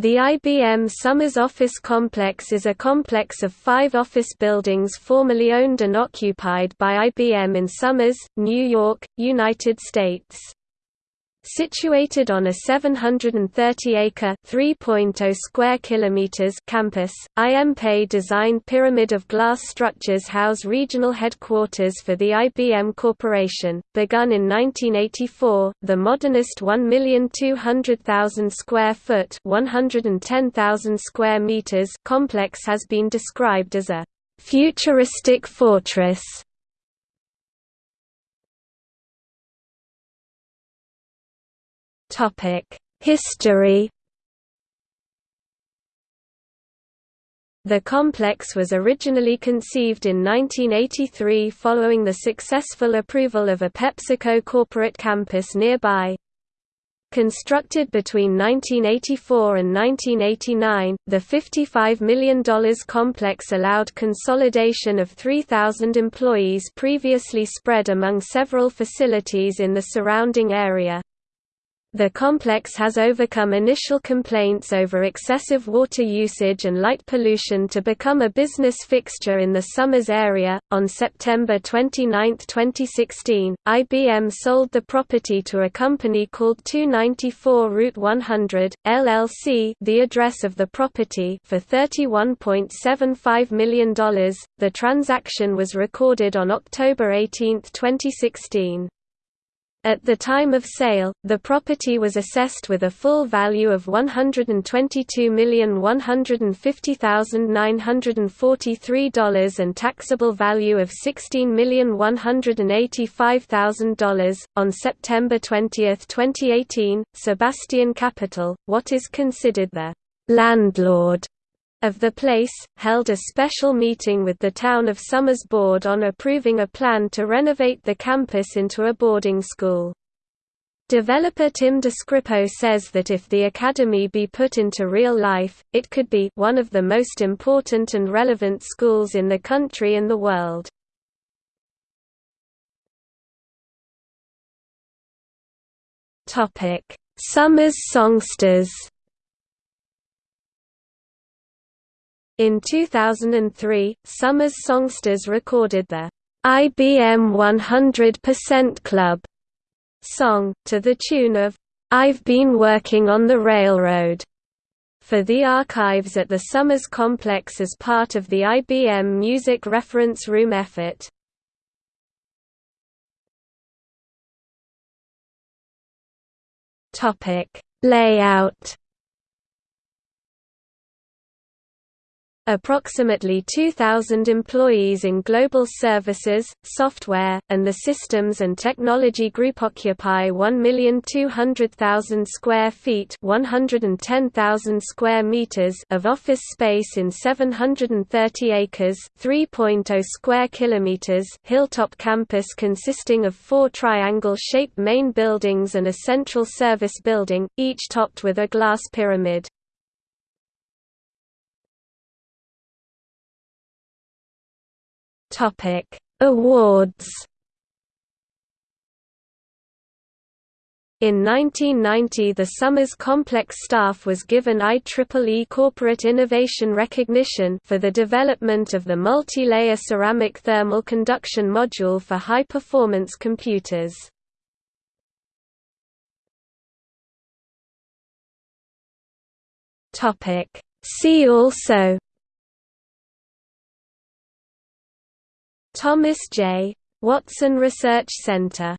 The IBM Somers Office Complex is a complex of five office buildings formerly owned and occupied by IBM in Somers, New York, United States. Situated on a 730-acre (3.0 square kilometers) campus, I.M. Pei designed pyramid of glass structures house regional headquarters for the IBM Corporation. Begun in 1984, the modernist 1,200,000 square foot (110,000 square meters) complex has been described as a futuristic fortress History The complex was originally conceived in 1983 following the successful approval of a PepsiCo corporate campus nearby. Constructed between 1984 and 1989, the $55 million complex allowed consolidation of 3,000 employees previously spread among several facilities in the surrounding area. The complex has overcome initial complaints over excessive water usage and light pollution to become a business fixture in the Somers area. On September 29, 2016, IBM sold the property to a company called 294 Route 100, LLC, the address of the property, for $31.75 million. The transaction was recorded on October 18, 2016. At the time of sale, the property was assessed with a full value of $122,150,943 and taxable value of $16,185,000. On September 20, 2018, Sebastian Capital, what is considered the landlord of the place, held a special meeting with the Town of Somers Board on approving a plan to renovate the campus into a boarding school. Developer Tim DeScrippo says that if the academy be put into real life, it could be one of the most important and relevant schools in the country and the world. Somers songsters In 2003, Somers Songsters recorded the IBM 100% Club song, to the tune of I've Been Working on the Railroad, for the archives at the Somers Complex as part of the IBM Music Reference Room effort. Layout Approximately 2,000 employees in global services, software, and the systems and technology group occupy 1,200,000 square feet 110,000 square meters of office space in 730 acres 3.0 square kilometers hilltop campus consisting of four triangle-shaped main buildings and a central service building, each topped with a glass pyramid. Topic: Awards. In 1990 the Somers Complex staff was given IEEE Corporate Innovation Recognition for the development of the multi-layer ceramic thermal conduction module for high-performance computers. See also Thomas J. Watson Research Center